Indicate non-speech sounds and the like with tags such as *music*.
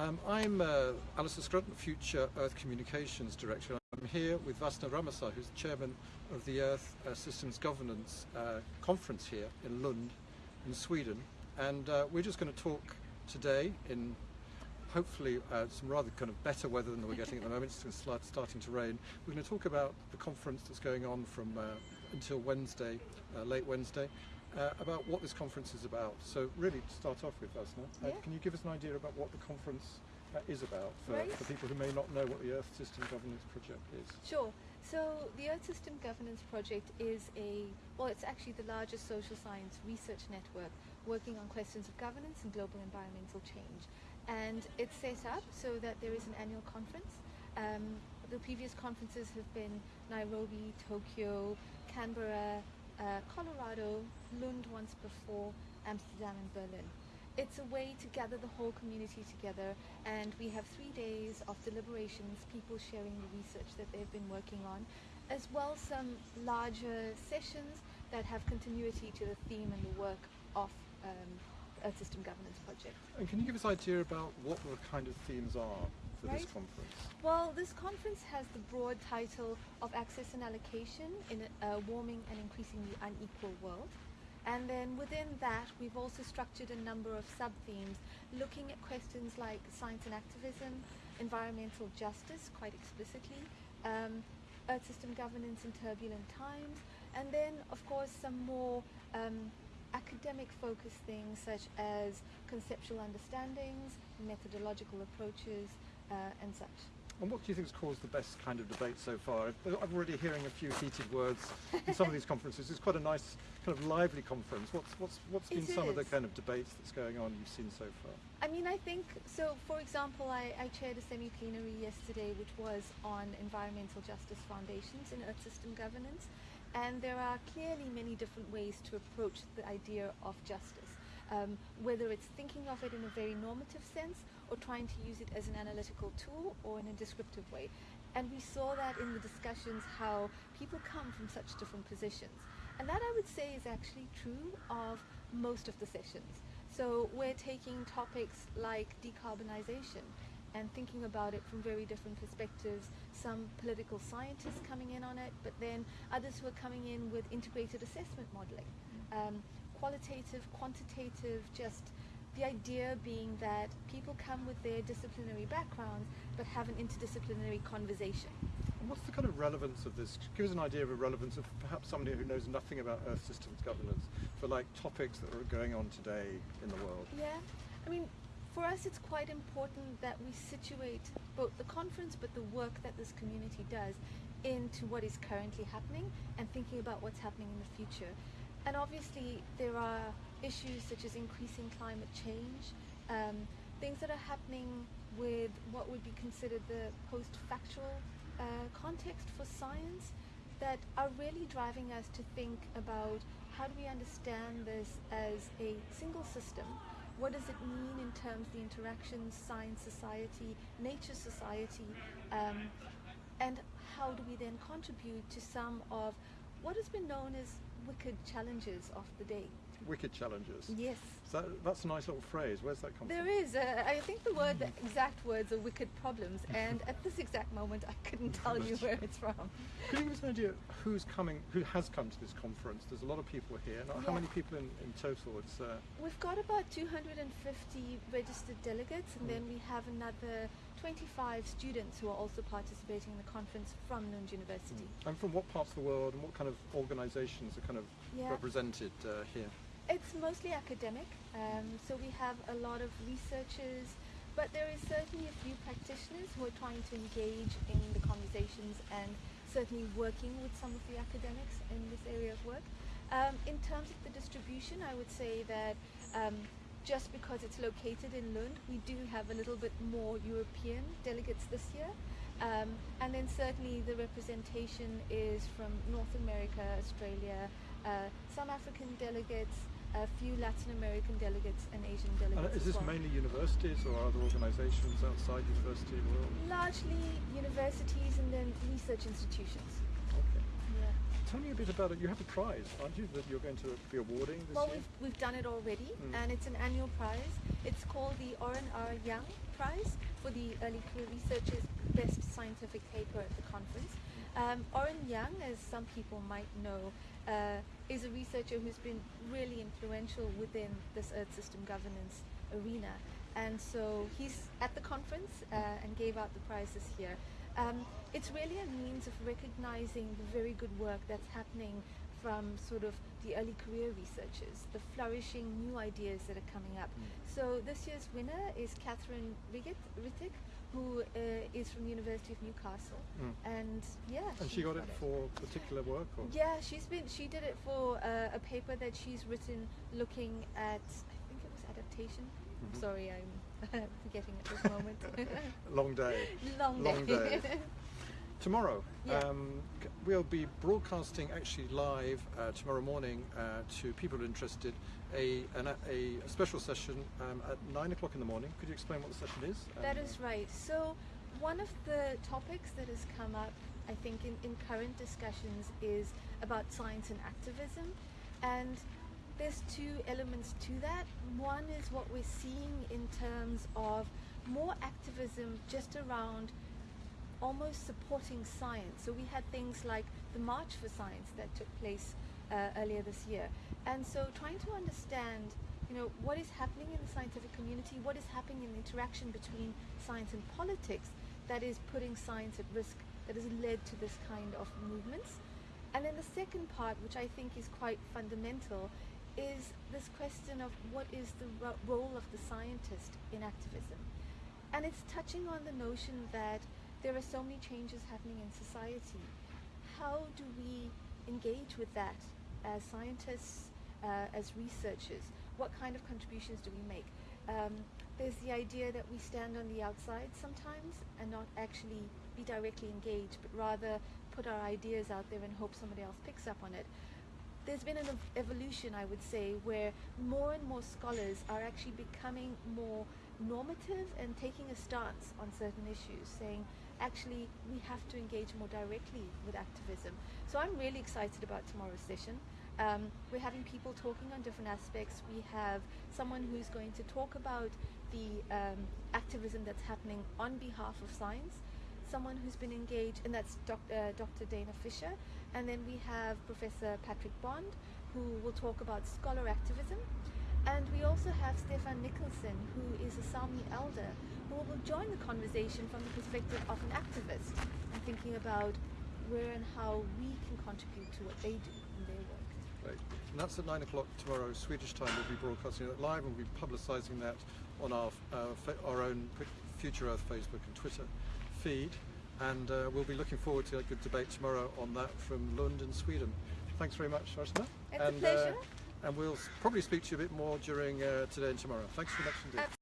Um, I'm uh, Alistair Scrutton, Future Earth Communications Director. I'm here with Vasna Ramasar, who's chairman of the Earth uh, Systems Governance uh, Conference here in Lund, in Sweden. And uh, we're just going to talk today in hopefully uh, some rather kind of better weather than we're getting at the moment. It's start, starting to rain. We're going to talk about the conference that's going on from uh, until Wednesday, uh, late Wednesday, uh, about what this conference is about. So really, to start off with, Vasna, uh, Yeah. can you give us an idea about what the conference uh, is about for, Right. for people who may not know what the Earth System Governance Project is? Sure. So the Earth System Governance Project is a, well, it's actually the largest social science research network working on questions of governance and global environmental change. And it's set up so that there is an annual conference. Um, the previous conferences have been Nairobi, Tokyo, Canberra, uh, Colorado, Lund once before, Amsterdam and Berlin. It's a way to gather the whole community together and we have three days of deliberations, people sharing the research that they've been working on, as well some larger sessions that have continuity to the theme and the work of um, Earth System Governance Project. And can you give us an idea about what the kind of themes are for this Right. conference? Well, this conference has the broad title of Access and Allocation in a warming and increasingly unequal world. And then within that, we've also structured a number of sub-themes looking at questions like science and activism, environmental justice, quite explicitly, um, earth system governance in turbulent times, and then, of course, some more um, academic focused things such as conceptual understandings, methodological approaches, and such. And what do you think has caused the best kind of debate so far? I'm already hearing a few heated words in some of these *laughs* conferences. It's quite a nice, kind of lively conference. What's what's what's been It some of the kind of debates that's going on you've seen so far? I mean, I think so. For example, I, I chaired a semi-plenary yesterday, which was on environmental justice foundations in Earth system governance, and there are clearly many different ways to approach the idea of justice. Um, whether it's thinking of it in a very normative sense or trying to use it as an analytical tool or in a descriptive way. And we saw that in the discussions how people come from such different positions. And that I would say is actually true of most of the sessions. So we're taking topics like decarbonization and thinking about it from very different perspectives. Some political scientists coming in on it, but then others who are coming in with integrated assessment modeling. Um, qualitative, quantitative, just the idea being that people come with their disciplinary backgrounds but have an interdisciplinary conversation. And what's the kind of relevance of this? Give us an idea of a relevance of perhaps somebody who knows nothing about Earth systems governance for like topics that are going on today in the world. Yeah, I mean, for us it's quite important that we situate both the conference but the work that this community does into what is currently happening and thinking about what's happening in the future. And obviously there are issues such as increasing climate change, um, things that are happening with what would be considered the post-factual uh, context for science that are really driving us to think about how do we understand this as a single system? What does it mean in terms of the interactions, science society, nature society, um, and how do we then contribute to some of what has been known as wicked challenges of the day? Wicked challenges. Yes. So that's a nice little phrase. Where's that come There from? is. Uh, I think the word, the exact words are wicked problems, and at this exact moment, I couldn't tell you where it's from. Can you give us an idea who's coming, who has come to this conference? There's a lot of people here. Now, How many people in, in total? It's uh, We've got about 250 registered delegates, and then we have another 25 students who are also participating in the conference from Lund University. and from what parts of the world and what kind of organisations are kind of Yeah. represented uh, here? It's mostly academic, um, so we have a lot of researchers, but there is certainly a few practitioners who are trying to engage in the conversations and certainly working with some of the academics in this area of work. Um, in terms of the distribution, I would say that um, just because it's located in Lund, we do have a little bit more European delegates this year. Um, and then certainly the representation is from North America, Australia, uh, some African delegates, a few Latin American delegates, and Asian And delegates. is as this well. mainly universities or other organisations outside the university world? Largely universities and then research institutions. Tell me a bit about it. You have a prize, aren't you, that you're going to be awarding this Well, year? we've, we've done it already, Mm. and it's an annual prize. It's called the Oran R. Young Prize for the Early Career Researchers Best Scientific Paper at the conference. Um, Oran Young, as some people might know, uh, is a researcher who's been really influential within this Earth System governance arena. And so he's at the conference uh, and gave out the prize this year. Um, it's really a means of recognizing the very good work that's happening from sort of the early career researchers, the flourishing new ideas that are coming up. So this year's winner is Catherine Riggett, Rittick, who uh, is from the University of Newcastle, Mm. and yeah, And she she's got it for particular work? Or? Yeah, she's been. She did it for uh, a paper that she's written, looking at. I think it was adaptation. Mhm. Sorry, I'm *laughs* forgetting at this moment. *laughs* Long day. Long, Long day. *laughs* Tomorrow, Yeah. um, we'll be broadcasting actually live uh, tomorrow morning uh, to people interested a, an, a, a special session um, at nine o'clock in the morning. Could you explain what the session is? That And, is right. So, one of the topics that has come up, I think, in, in current discussions is about science and activism. And there's two elements to that. One is what we're seeing in terms of more activism just around almost supporting science. So we had things like the March for Science that took place uh, earlier this year. And so trying to understand, you know, what is happening in the scientific community, what is happening in the interaction between science and politics that is putting science at risk, that has led to this kind of movements. And then the second part, which I think is quite fundamental, is this question of what is the ro- role of the scientist in activism. And it's touching on the notion that there are so many changes happening in society. How do we engage with that as scientists, uh, as researchers? What kind of contributions do we make? Um, there's the idea that we stand on the outside sometimes and not actually be directly engaged, but rather put our ideas out there and hope somebody else picks up on it there's been an evolution, I would say, where more and more scholars are actually becoming more normative and taking a stance on certain issues, saying, actually, we have to engage more directly with activism. So I'm really excited about tomorrow's session. Um, we're having people talking on different aspects. We have someone who's going to talk about the um, activism that's happening on behalf of science someone who's been engaged, and that's doc, uh, Dr. Dana Fisher. And then we have Professor Patrick Bond, who will talk about scholar activism. And we also have Stefan Nicholson, who is a Sami elder, who will join the conversation from the perspective of an activist and thinking about where and how we can contribute to what they do in their work. Great. And that's at nine o'clock tomorrow, Swedish time. We'll be broadcasting it live and we'll be publicising that on our, uh, our own Future Earth Facebook and Twitter feed. And uh, we'll be looking forward to a good debate tomorrow on that from Lund in Sweden. Thanks very much, Arsena. It's a and, pleasure. Uh, and we'll probably speak to you a bit more during uh, today and tomorrow. Thanks very much indeed.